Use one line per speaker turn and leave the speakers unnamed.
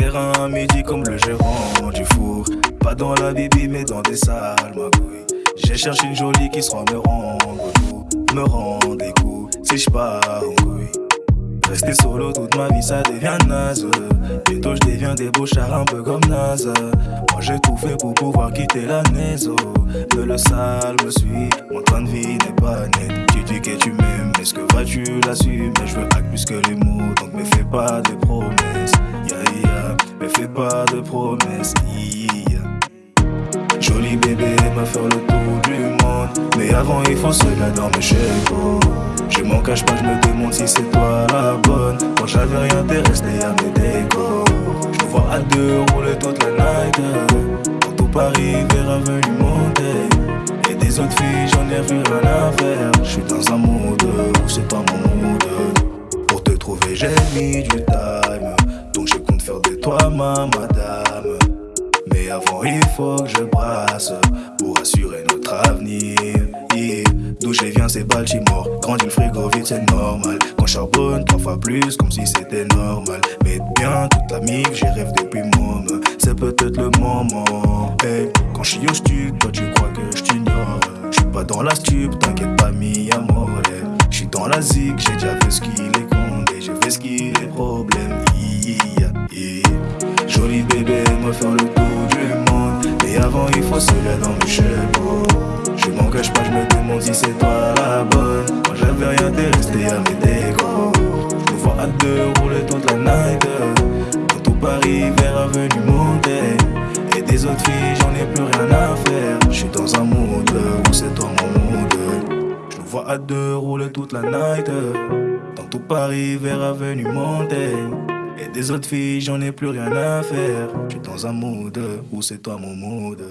à midi comme le gérant du four. Pas dans la bibi, mais dans des salles, ma couille. J'ai cherché une jolie qui sera me rendre tout, me rendre des coups. Si je pars en couille. Rester solo toute ma vie, ça devient naze. Bientôt, je deviens débauchard un peu comme naze. Moi, j'ai tout fait pour pouvoir quitter la maison. Mais le sale me suit, mon temps de vie n'est pas net. Tu dis que tu m'aimes, mais ce que vas-tu l'assumes? Mais je veux acte plus que les mots, donc me fais pas de de promesses. Joli bébé, me faire le tour du monde. Mais avant, il faut se la dans mes cheveux. Je m'en cache pas, je me demande si c'est toi la bonne. Quand j'avais rien, t'es resté à mes décors. Je vois à deux rouler toute la night. Dans tout Paris, vers avenue monter. Et des autres filles, j'en ai vu rien à faire. Je suis dans un mood où c'est pas mon mood. Pour te trouver, j'ai mis du time. Donc compte faire de toi ma madame. Mais avant, il faut que je brasse pour assurer notre avenir. D'où je viens, c'est Baltimore. Grandit le frigo vite, c'est normal. Je charbonne trois fois plus, comme si c'était normal. Mais bien, toute la mif, j'y rêve depuis môme. C'est peut-être le moment. Quand je suis au stup, toi tu crois que je t'ignore. Je suis pas dans la stup, t'inquiète pas, mi amore. Je suis dans la zig, j'ai déjà fait ce qu'il est condé. J'ai fait ce qu'il est problème. Yeah, yeah. Joli bébé, me faire le tour du monde. Mais avant, il faut se lever dans mes cheveux. Je m'en cache pas, je me demande si c'est toi la bonne. Moi j'avais rien, t'es resté à mes décors. Je me vois à deux rouler toute la night. Dans tout Paris, vers avenue montée. Et des autres filles, j'en ai plus rien à faire. Je suis dans un mood où c'est toi mon mood. Je me vois à deux rouler toute la night. Paris vers Avenue Montaigne. Et des autres filles, j'en ai plus rien à faire. Je suis dans un mood où c'est toi mon mood.